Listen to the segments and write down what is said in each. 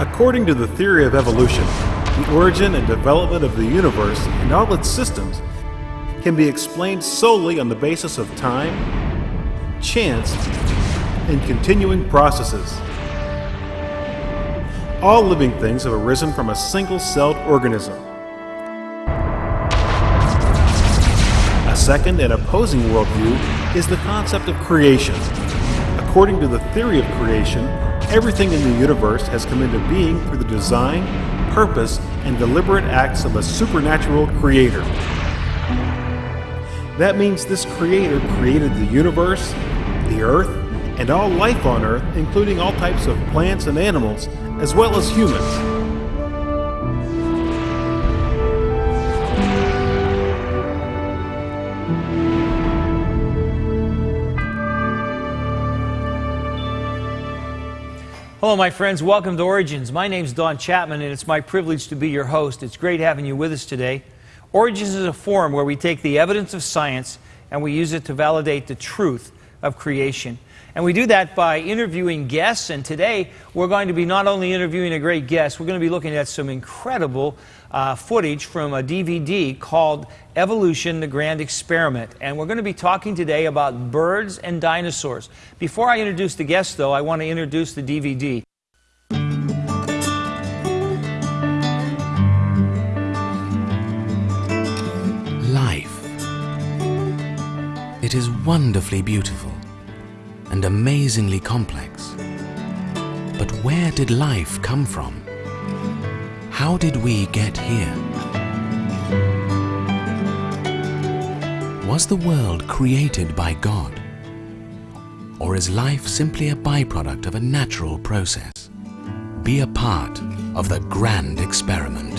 According to the theory of evolution, the origin and development of the universe and all its systems can be explained solely on the basis of time, chance, and continuing processes. All living things have arisen from a single-celled organism. A second and opposing worldview is the concept of creation. According to the theory of creation, everything in the universe has come into being through the design, purpose, and deliberate acts of a supernatural creator. That means this creator created the universe, the earth, and all life on earth, including all types of plants and animals, as well as humans. Hello, my friends. Welcome to Origins. My name is Don Chapman, and it's my privilege to be your host. It's great having you with us today. Origins is a forum where we take the evidence of science and we use it to validate the truth of creation. And we do that by interviewing guests. And today, we're going to be not only interviewing a great guest, we're going to be looking at some incredible uh, footage from a DVD called Evolution The Grand Experiment. And we're going to be talking today about birds and dinosaurs. Before I introduce the guest, though, I want to introduce the DVD. Life. It is wonderfully beautiful and amazingly complex. But where did life come from? How did we get here? Was the world created by God? Or is life simply a byproduct of a natural process? Be a part of the grand experiment.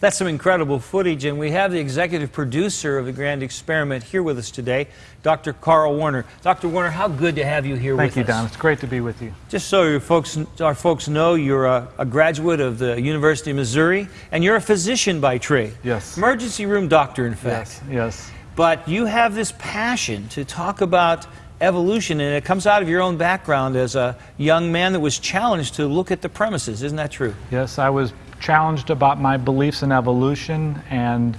That's some incredible footage, and we have the executive producer of the Grand Experiment here with us today, Dr. Carl Werner. Dr. Werner, how good to have you here Thank you, us. Don. It's great to be with you. Just so your folks, our folks know, you're a, a graduate of the University of Missouri, and you're a physician by trade. Yes. Emergency room doctor, in fact. Yes, yes. But you have this passion to talk about evolution, and it comes out of your own background as a young man that was challenged to look at the premises. Isn't that true? Yes, I was challenged about my beliefs in evolution, and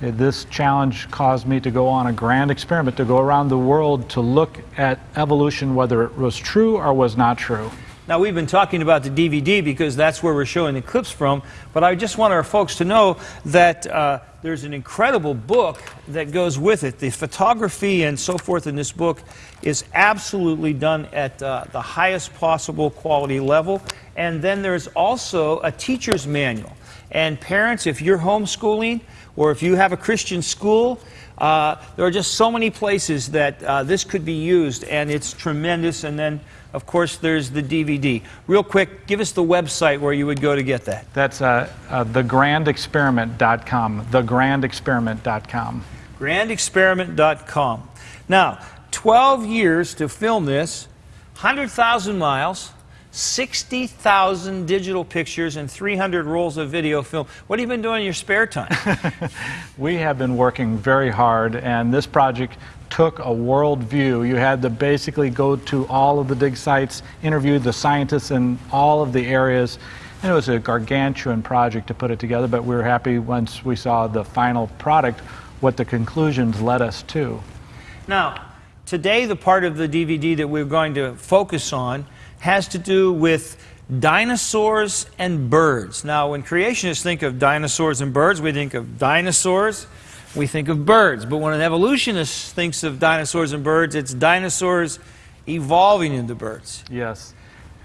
this challenge caused me to go on a grand experiment to go around the world to look at evolution, whether it was true or was not true. Now, we've been talking about the DVD because that's where we're showing the clips from, but I just want our folks to know that uh, there's an incredible book that goes with it. The photography and so forth in this book is absolutely done at uh, the highest possible quality level. And then there's also a teacher's manual. And parents, if you're homeschooling or if you have a Christian school, uh, there are just so many places that uh, this could be used, and it's tremendous. And then, of course, there's the DVD. Real quick, give us the website where you would go to get that. That's uh, uh, thegrandexperiment.com. Thegrandexperiment.com. Grandexperiment.com. Now, 12 years to film this, 100,000 miles. 60,000 digital pictures and 300 rolls of video film. What have you been doing in your spare time? we have been working very hard, and this project took a world view. You had to basically go to all of the dig sites, interview the scientists in all of the areas, and it was a gargantuan project to put it together, but we were happy once we saw the final product, what the conclusions led us to. Now, today the part of the DVD that we're going to focus on has to do with dinosaurs and birds. Now, when creationists think of dinosaurs and birds, we think of dinosaurs, we think of birds. But when an evolutionist thinks of dinosaurs and birds, it's dinosaurs evolving into birds. Yes.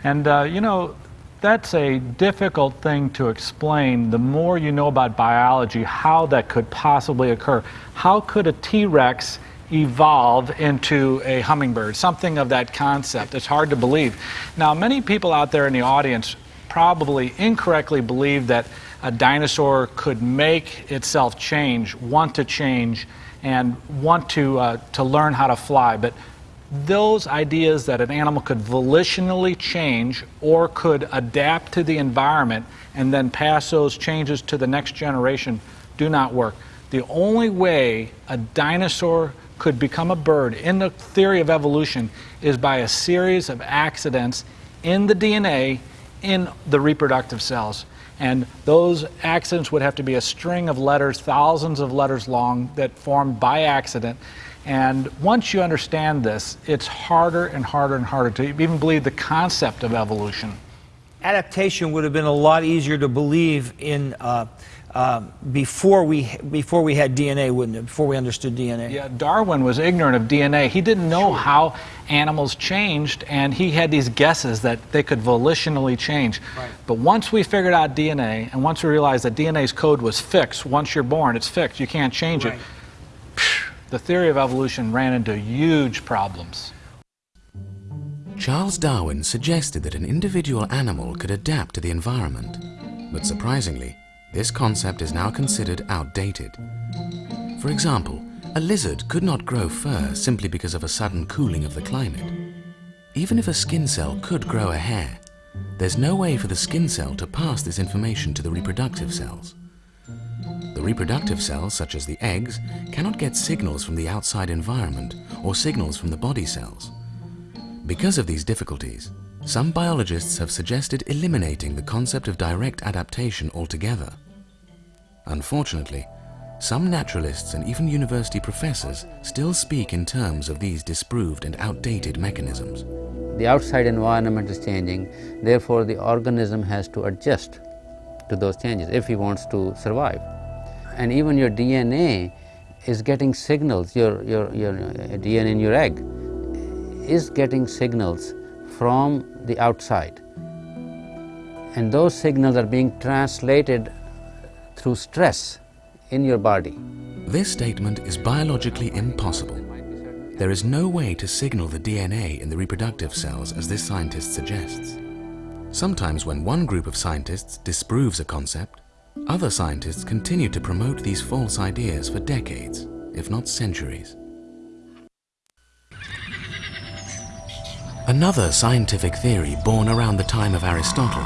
And, uh, you know, that's a difficult thing to explain. The more you know about biology, how that could possibly occur. How could a T Rex evolve into a hummingbird, something of that concept. It's hard to believe. Now, many people out there in the audience probably incorrectly believe that a dinosaur could make itself change, want to change, and want to, uh, to learn how to fly. But those ideas that an animal could volitionally change or could adapt to the environment and then pass those changes to the next generation do not work. The only way a dinosaur could become a bird in the theory of evolution is by a series of accidents in the DNA in the reproductive cells. And those accidents would have to be a string of letters, thousands of letters long, that formed by accident. And once you understand this, it's harder and harder and harder to even believe the concept of evolution. Adaptation would have been a lot easier to believe in uh, uh, before we before we had DNA, wouldn't it? Before we understood DNA. Yeah, Darwin was ignorant of DNA. He didn't know sure. how animals changed, and he had these guesses that they could volitionally change. Right. But once we figured out DNA, and once we realized that DNA's code was fixed, once you're born, it's fixed. You can't change right. it. The theory of evolution ran into huge problems. Charles Darwin suggested that an individual animal could adapt to the environment, but surprisingly, this concept is now considered outdated. For example, a lizard could not grow fur simply because of a sudden cooling of the climate. Even if a skin cell could grow a hair, there's no way for the skin cell to pass this information to the reproductive cells. The reproductive cells, such as the eggs, cannot get signals from the outside environment or signals from the body cells. Because of these difficulties, some biologists have suggested eliminating the concept of direct adaptation altogether. Unfortunately, some naturalists and even university professors still speak in terms of these disproved and outdated mechanisms. The outside environment is changing, therefore the organism has to adjust to those changes if he wants to survive. And even your DNA is getting signals, your, your, your DNA in your egg is getting signals from the outside. And those signals are being translated through stress in your body. This statement is biologically impossible. There is no way to signal the DNA in the reproductive cells as this scientist suggests. Sometimes when one group of scientists disproves a concept, other scientists continue to promote these false ideas for decades, if not centuries. Another scientific theory born around the time of Aristotle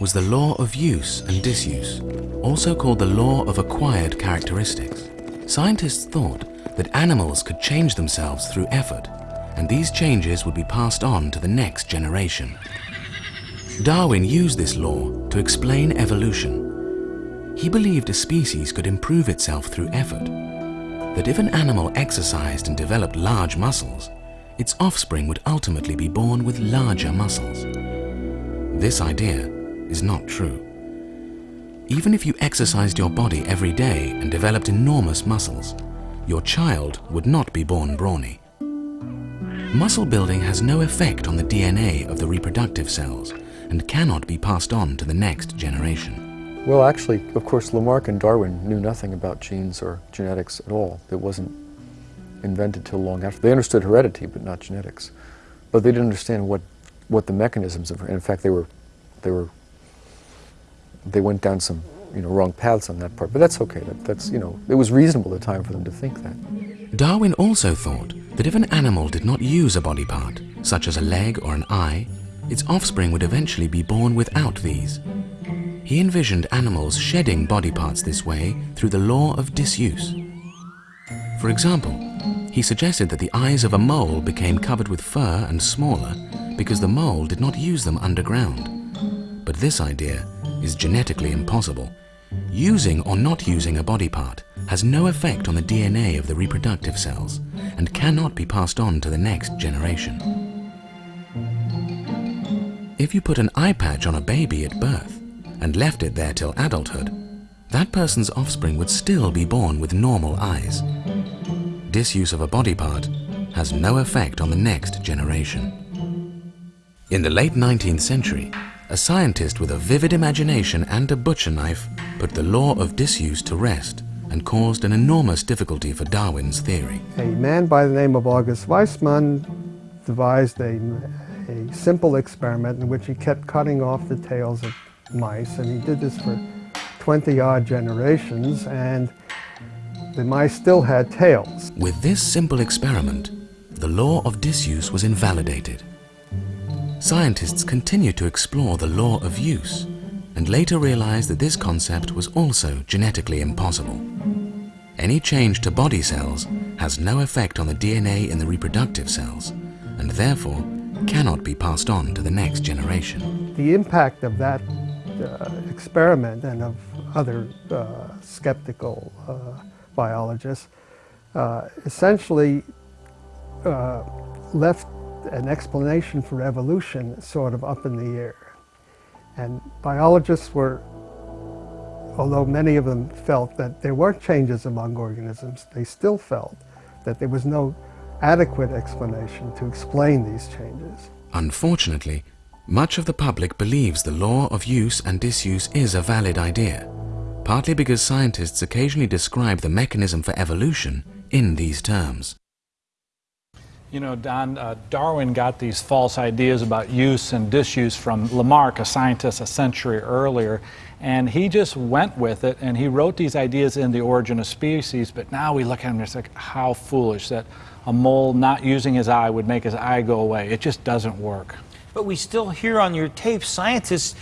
was the law of use and disuse, also called the law of acquired characteristics. Scientists thought that animals could change themselves through effort, and these changes would be passed on to the next generation. Darwin used this law to explain evolution. He believed a species could improve itself through effort, that if an animal exercised and developed large muscles, its offspring would ultimately be born with larger muscles. This idea is not true. Even if you exercised your body every day and developed enormous muscles, your child would not be born brawny. Muscle building has no effect on the DNA of the reproductive cells and cannot be passed on to the next generation. Well, actually, of course, Lamarck and Darwin knew nothing about genes or genetics at all. It wasn't invented till long after. They understood heredity, but not genetics. But they didn't understand what, what the mechanisms of, in fact, they were, they were they went down some you know, wrong paths on that part. But that's okay. That, that's, you know, it was reasonable at the time for them to think that. Darwin also thought that if an animal did not use a body part, such as a leg or an eye, its offspring would eventually be born without these. He envisioned animals shedding body parts this way through the law of disuse. For example, he suggested that the eyes of a mole became covered with fur and smaller because the mole did not use them underground. But this idea is genetically impossible. Using or not using a body part has no effect on the DNA of the reproductive cells and cannot be passed on to the next generation. If you put an eye patch on a baby at birth and left it there till adulthood, that person's offspring would still be born with normal eyes. Disuse of a body part has no effect on the next generation. In the late 19th century, a scientist with a vivid imagination and a butcher knife put the law of disuse to rest and caused an enormous difficulty for Darwin's theory. A man by the name of August Weismann devised a, a simple experiment in which he kept cutting off the tails of mice, and he did this for 20 odd generations, and the mice still had tails. With this simple experiment, the law of disuse was invalidated. Scientists continued to explore the law of use and later realized that this concept was also genetically impossible. Any change to body cells has no effect on the DNA in the reproductive cells and therefore cannot be passed on to the next generation. The impact of that uh, experiment and of other uh, skeptical uh, biologists uh, essentially uh, left an explanation for evolution sort of up in the air. And biologists were, although many of them felt that there were changes among organisms, they still felt that there was no adequate explanation to explain these changes. Unfortunately, much of the public believes the law of use and disuse is a valid idea, partly because scientists occasionally describe the mechanism for evolution in these terms. You know, Don, uh, Darwin got these false ideas about use and disuse from Lamarck, a scientist a century earlier, and he just went with it and he wrote these ideas in The Origin of Species, but now we look at him and it's like, how foolish that a mole not using his eye would make his eye go away. It just doesn't work. But we still hear on your tape scientists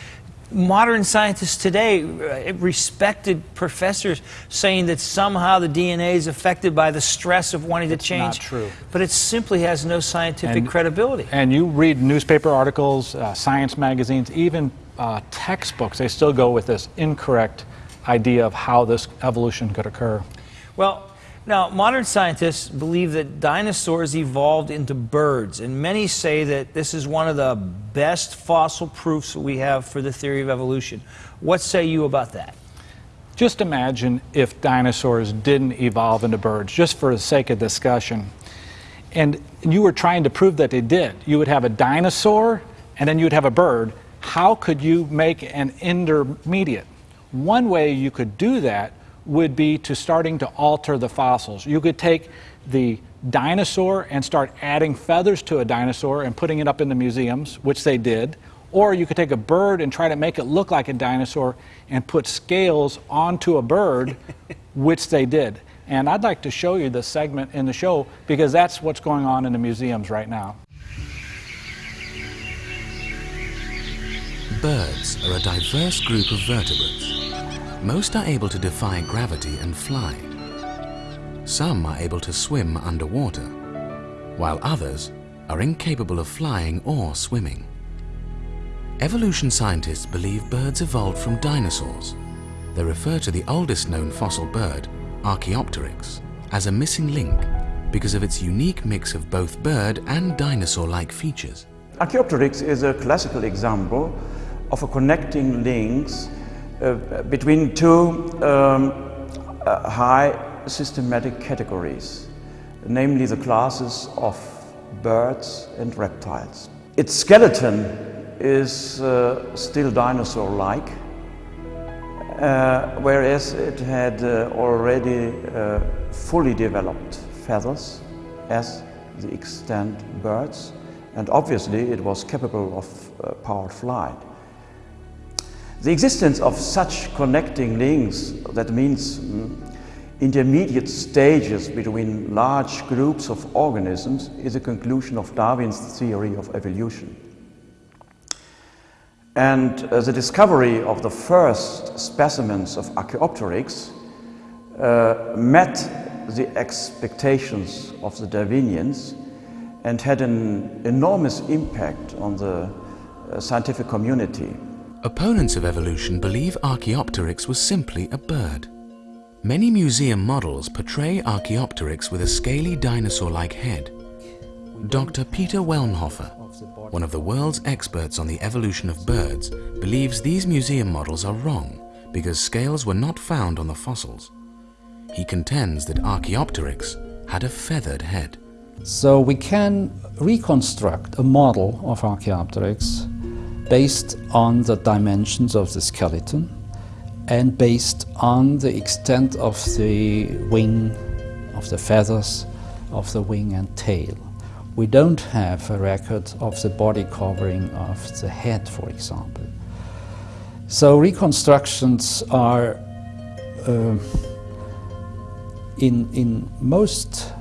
modern scientists today, uh, respected professors, saying that somehow the DNA is affected by the stress of wanting it's to change. Not true. But it simply has no scientific and, credibility. And you read newspaper articles, uh, science magazines, even uh, textbooks, they still go with this incorrect idea of how this evolution could occur. Well, now, modern scientists believe that dinosaurs evolved into birds, and many say that this is one of the best fossil proofs we have for the theory of evolution. What say you about that? Just imagine if dinosaurs didn't evolve into birds, just for the sake of discussion. And you were trying to prove that they did. You would have a dinosaur, and then you would have a bird. How could you make an intermediate? One way you could do that would be to starting to alter the fossils. You could take the dinosaur and start adding feathers to a dinosaur and putting it up in the museums, which they did. Or you could take a bird and try to make it look like a dinosaur and put scales onto a bird, which they did. And I'd like to show you this segment in the show because that's what's going on in the museums right now. Birds are a diverse group of vertebrates. Most are able to defy gravity and fly. Some are able to swim underwater, while others are incapable of flying or swimming. Evolution scientists believe birds evolved from dinosaurs. They refer to the oldest known fossil bird, Archaeopteryx, as a missing link because of its unique mix of both bird and dinosaur-like features. Archaeopteryx is a classical example of a connecting links between two um, uh, high systematic categories, namely the classes of birds and reptiles. Its skeleton is uh, still dinosaur-like, uh, whereas it had uh, already uh, fully developed feathers as the extant birds, and obviously it was capable of powered flight. The existence of such connecting links, that means mm, intermediate stages between large groups of organisms, is a conclusion of Darwin's theory of evolution. And uh, the discovery of the first specimens of Archaeopteryx uh, met the expectations of the Darwinians and had an enormous impact on the uh, scientific community. Opponents of evolution believe Archaeopteryx was simply a bird. Many museum models portray Archaeopteryx with a scaly dinosaur-like head. Dr. Peter Wellnhofer, one of the world's experts on the evolution of birds, believes these museum models are wrong because scales were not found on the fossils. He contends that Archaeopteryx had a feathered head. So we can reconstruct a model of Archaeopteryx based on the dimensions of the skeleton and based on the extent of the wing, of the feathers, of the wing and tail. We don't have a record of the body covering of the head, for example. So reconstructions are uh, in, in most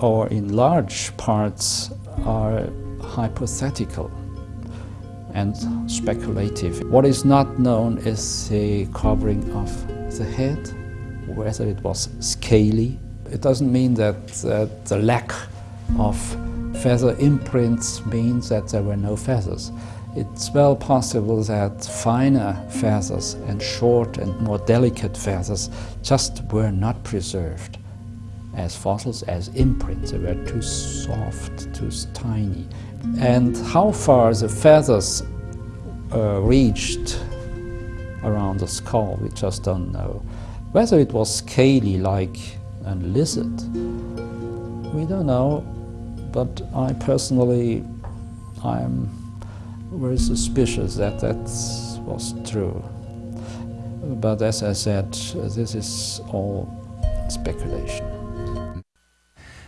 or in large parts, are hypothetical and speculative. What is not known is the covering of the head, whether it was scaly. It doesn't mean that, that the lack of feather imprints means that there were no feathers. It's well possible that finer feathers and short and more delicate feathers just were not preserved as fossils, as imprints. They were too soft, too tiny. And how far the feathers uh, reached around the skull, we just don't know. Whether it was scaly like a lizard, we don't know, but I personally, I'm very suspicious that that was true. But as I said, this is all speculation.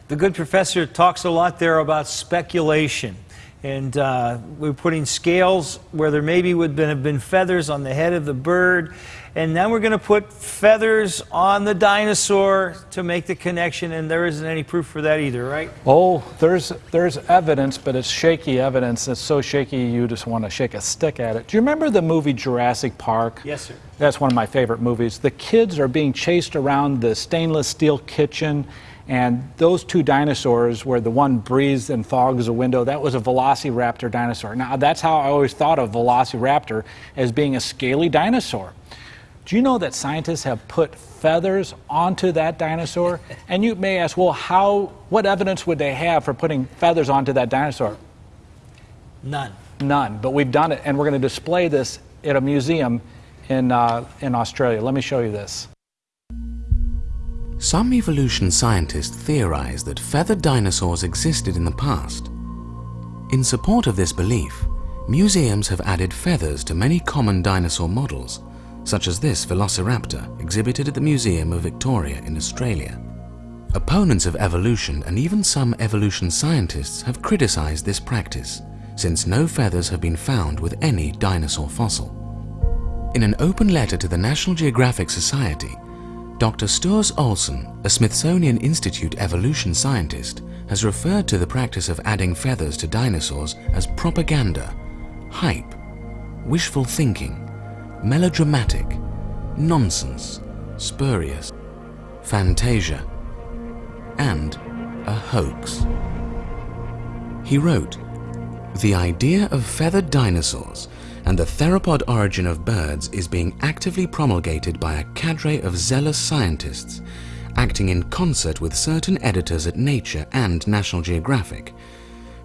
The good professor talks a lot there about speculation. And uh, we're putting scales where there maybe would have been feathers on the head of the bird. And then we're going to put feathers on the dinosaur to make the connection. And there isn't any proof for that either, right? Oh, there's, there's evidence, but it's shaky evidence. It's so shaky you just want to shake a stick at it. Do you remember the movie Jurassic Park? Yes, sir. That's one of my favorite movies. The kids are being chased around the stainless steel kitchen and those two dinosaurs, where the one breathes and fogs a window, that was a velociraptor dinosaur. Now, that's how I always thought of velociraptor as being a scaly dinosaur. Do you know that scientists have put feathers onto that dinosaur? And you may ask, well, how, what evidence would they have for putting feathers onto that dinosaur? None. None, but we've done it, and we're going to display this at a museum in, uh, in Australia. Let me show you this. Some evolution scientists theorize that feathered dinosaurs existed in the past. In support of this belief, museums have added feathers to many common dinosaur models, such as this velociraptor exhibited at the Museum of Victoria in Australia. Opponents of evolution and even some evolution scientists have criticized this practice, since no feathers have been found with any dinosaur fossil. In an open letter to the National Geographic Society, Dr. Storrs Olson, a Smithsonian Institute evolution scientist, has referred to the practice of adding feathers to dinosaurs as propaganda, hype, wishful thinking, melodramatic, nonsense, spurious, fantasia, and a hoax. He wrote, The idea of feathered dinosaurs and the theropod origin of birds is being actively promulgated by a cadre of zealous scientists, acting in concert with certain editors at Nature and National Geographic,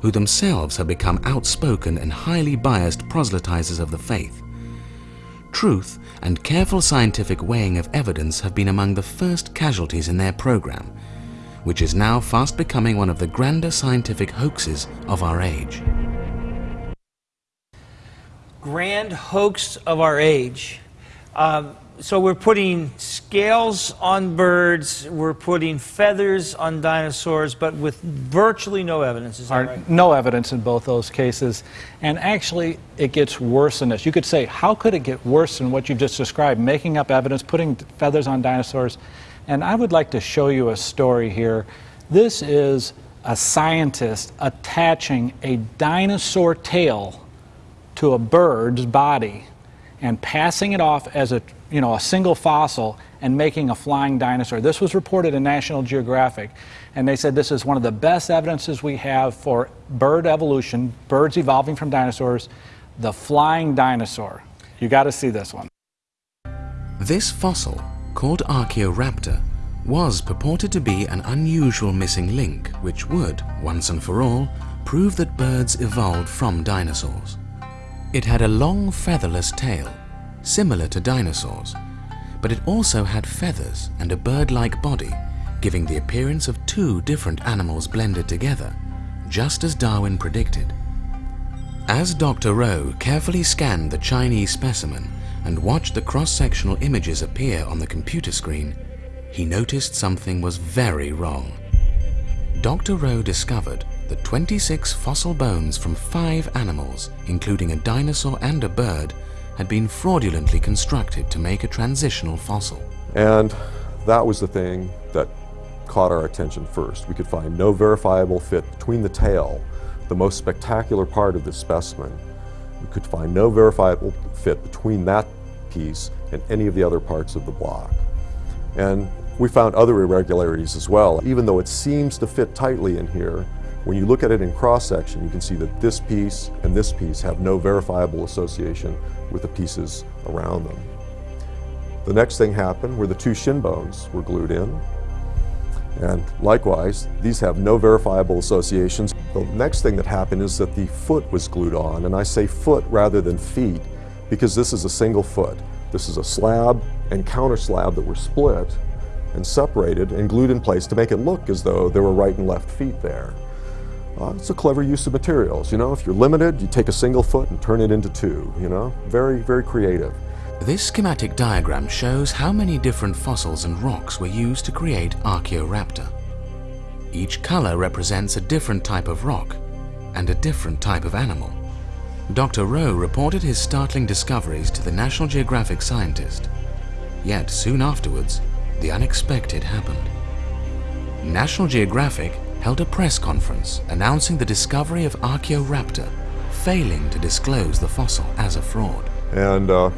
who themselves have become outspoken and highly biased proselytizers of the faith. Truth and careful scientific weighing of evidence have been among the first casualties in their program, which is now fast becoming one of the grander scientific hoaxes of our age grand hoax of our age. Um, so we're putting scales on birds, we're putting feathers on dinosaurs, but with virtually no evidence. Is that right? No evidence in both those cases. And actually, it gets worse than this. You could say, how could it get worse than what you've just described? Making up evidence, putting feathers on dinosaurs. And I would like to show you a story here. This is a scientist attaching a dinosaur tail to a bird's body and passing it off as a, you know, a single fossil and making a flying dinosaur. This was reported in National Geographic, and they said this is one of the best evidences we have for bird evolution, birds evolving from dinosaurs, the flying dinosaur. You got to see this one. This fossil, called Archaeoraptor, was purported to be an unusual missing link which would, once and for all, prove that birds evolved from dinosaurs. It had a long featherless tail, similar to dinosaurs, but it also had feathers and a bird-like body, giving the appearance of two different animals blended together, just as Darwin predicted. As Dr. Rowe carefully scanned the Chinese specimen and watched the cross-sectional images appear on the computer screen, he noticed something was very wrong. Dr. Rowe discovered the 26 fossil bones from five animals, including a dinosaur and a bird, had been fraudulently constructed to make a transitional fossil. And that was the thing that caught our attention first. We could find no verifiable fit between the tail, the most spectacular part of this specimen. We could find no verifiable fit between that piece and any of the other parts of the block. And we found other irregularities as well. Even though it seems to fit tightly in here, when you look at it in cross-section, you can see that this piece and this piece have no verifiable association with the pieces around them. The next thing happened where the two shin bones were glued in. And likewise, these have no verifiable associations. The next thing that happened is that the foot was glued on, and I say foot rather than feet because this is a single foot. This is a slab and counter slab that were split and separated and glued in place to make it look as though there were right and left feet there. Uh, it's a clever use of materials, you know. If you're limited, you take a single foot and turn it into two, you know. Very, very creative. This schematic diagram shows how many different fossils and rocks were used to create Archaeoraptor. Each color represents a different type of rock and a different type of animal. Dr. Rowe reported his startling discoveries to the National Geographic scientist. Yet soon afterwards, the unexpected happened. National Geographic held a press conference announcing the discovery of Archaeoraptor, failing to disclose the fossil as a fraud. And uh,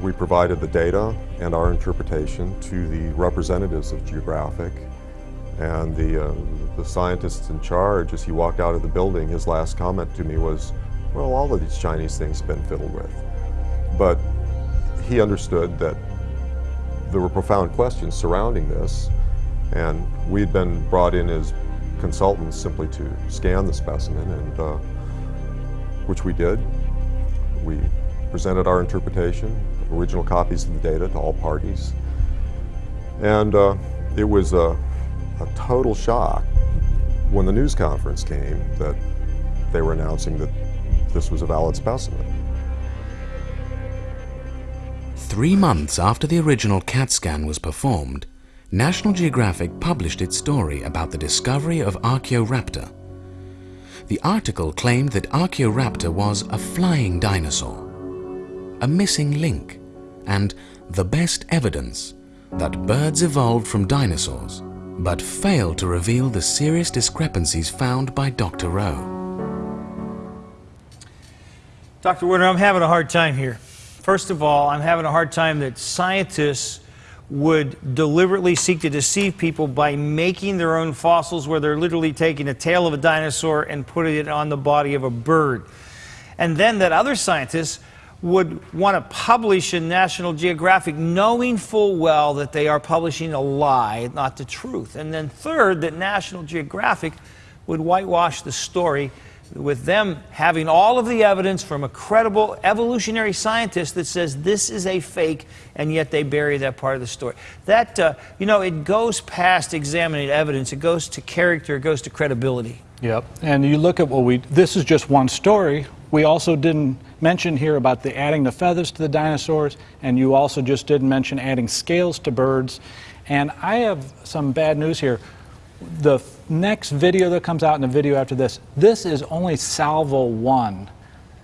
we provided the data and our interpretation to the representatives of Geographic and the, uh, the scientists in charge, as he walked out of the building, his last comment to me was, well, all of these Chinese things have been fiddled with. But he understood that there were profound questions surrounding this, and we'd been brought in as consultants simply to scan the specimen, and uh, which we did. We presented our interpretation, original copies of the data to all parties, and uh, it was a, a total shock when the news conference came that they were announcing that this was a valid specimen. Three months after the original CAT scan was performed, National Geographic published its story about the discovery of Archaeoraptor. The article claimed that Archaeoraptor was a flying dinosaur, a missing link, and the best evidence that birds evolved from dinosaurs, but failed to reveal the serious discrepancies found by Dr. Rowe. Dr. Werner, I'm having a hard time here. First of all, I'm having a hard time that scientists would deliberately seek to deceive people by making their own fossils where they're literally taking a tail of a dinosaur and putting it on the body of a bird. And then that other scientists would want to publish in National Geographic knowing full well that they are publishing a lie, not the truth. And then third, that National Geographic would whitewash the story with them having all of the evidence from a credible evolutionary scientist that says this is a fake, and yet they bury that part of the story. That, uh, you know, it goes past examining evidence, it goes to character, it goes to credibility. Yep. And you look at what we, this is just one story. We also didn't mention here about the adding the feathers to the dinosaurs, and you also just didn't mention adding scales to birds. And I have some bad news here the next video that comes out and the video after this, this is only salvo one.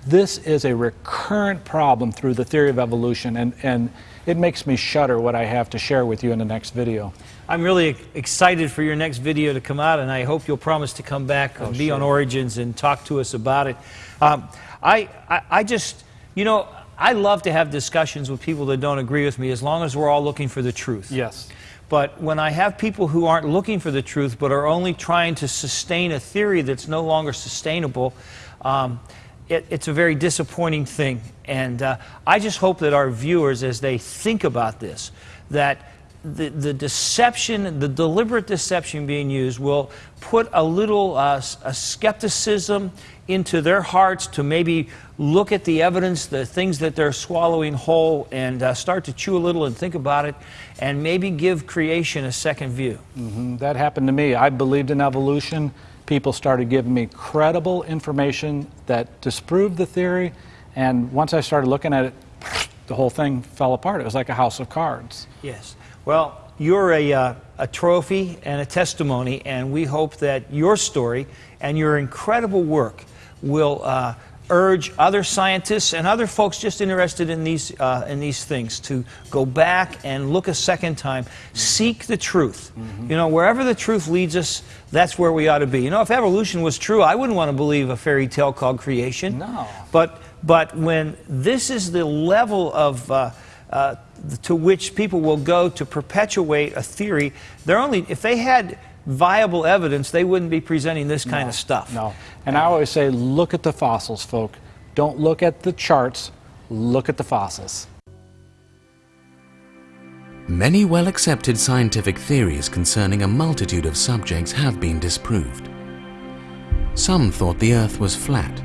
This is a recurrent problem through the theory of evolution, and, and it makes me shudder what I have to share with you in the next video. I'm really excited for your next video to come out, and I hope you'll promise to come back oh, and be sure. on Origins and talk to us about it. Um, I, I, I just, you know, I love to have discussions with people that don't agree with me as long as we're all looking for the truth. Yes. But when I have people who aren't looking for the truth but are only trying to sustain a theory that's no longer sustainable, um, it, it's a very disappointing thing. And uh, I just hope that our viewers, as they think about this, that the, the deception, the deliberate deception being used will put a little uh, a skepticism into their hearts to maybe look at the evidence, the things that they're swallowing whole, and uh, start to chew a little and think about it, and maybe give creation a second view. Mm-hmm. That happened to me. I believed in evolution. People started giving me credible information that disproved the theory, and once I started looking at it, the whole thing fell apart. It was like a house of cards. Yes. Well, you're a, uh, a trophy and a testimony, and we hope that your story and your incredible work will uh, urge other scientists and other folks just interested in these, uh, in these things to go back and look a second time. Seek the truth. Mm-hmm. You know, wherever the truth leads us, that's where we ought to be. You know, if evolution was true, I wouldn't want to believe a fairy tale called creation. No. But, but when this is the level of. Uh, uh, to which people will go to perpetuate a theory, they're only, if they had viable evidence, they wouldn't be presenting this kind no, of stuff. No. And I always say, look at the fossils, folk. Don't look at the charts, look at the fossils. Many well accepted scientific theories concerning a multitude of subjects have been disproved. Some thought the Earth was flat.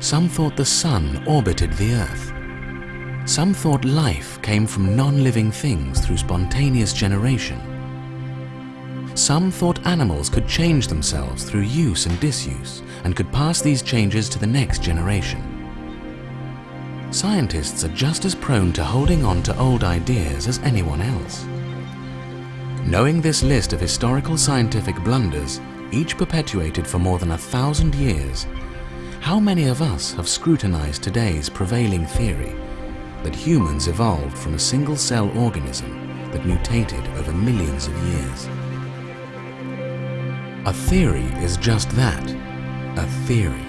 Some thought the Sun orbited the Earth. Some thought life came from non living things through spontaneous generation. Some thought animals could change themselves through use and disuse and could pass these changes to the next generation. Scientists are just as prone to holding on to old ideas as anyone else. Knowing this list of historical scientific blunders, each perpetuated for more than a thousand years, how many of us have scrutinized today's prevailing theory that humans evolved from a single-cell organism that mutated over millions of years? A theory is just that, a theory.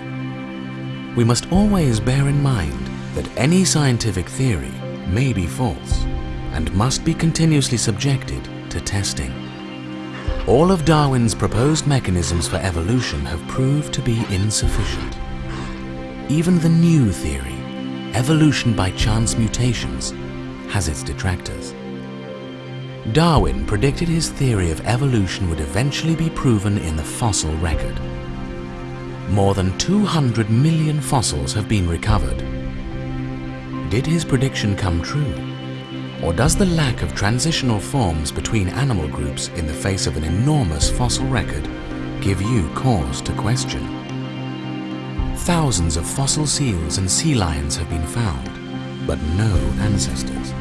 We must always bear in mind that any scientific theory may be false and must be continuously subjected to testing. All of Darwin's proposed mechanisms for evolution have proved to be insufficient. Even the new theory, evolution by chance mutations, has its detractors. Darwin predicted his theory of evolution would eventually be proven in the fossil record. More than 200 million fossils have been recovered. Did his prediction come true? Or does the lack of transitional forms between animal groups in the face of an enormous fossil record give you cause to question? Thousands of fossil seals and sea lions have been found, but no ancestors.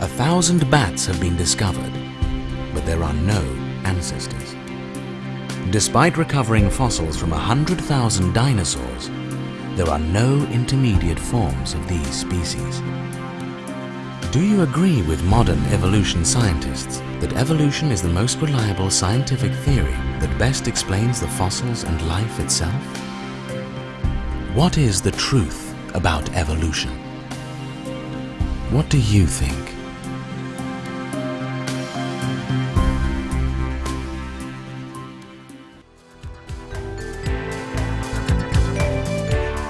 A thousand bats have been discovered, but there are no ancestors. Despite recovering fossils from 100,000 dinosaurs, there are no intermediate forms of these species. Do you agree with modern evolution scientists that evolution is the most reliable scientific theory that best explains the fossils and life itself? What is the truth about evolution? What do you think?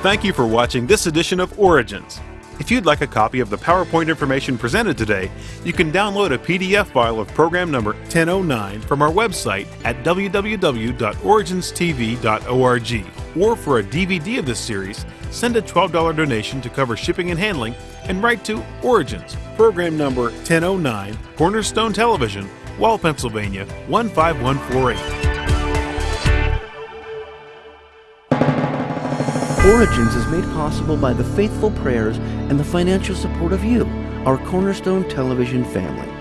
Thank you for watching this edition of Origins. If you'd like a copy of the PowerPoint information presented today, you can download a PDF file of program number 1009 from our website at www.originstv.org. Or for a DVD of this series, send a $12 donation to cover shipping and handling and write to Origins, program number 1009, Cornerstone Television, Wall, Pennsylvania 15148. Origins is made possible by the faithful prayers and the financial support of you, our Cornerstone Television family.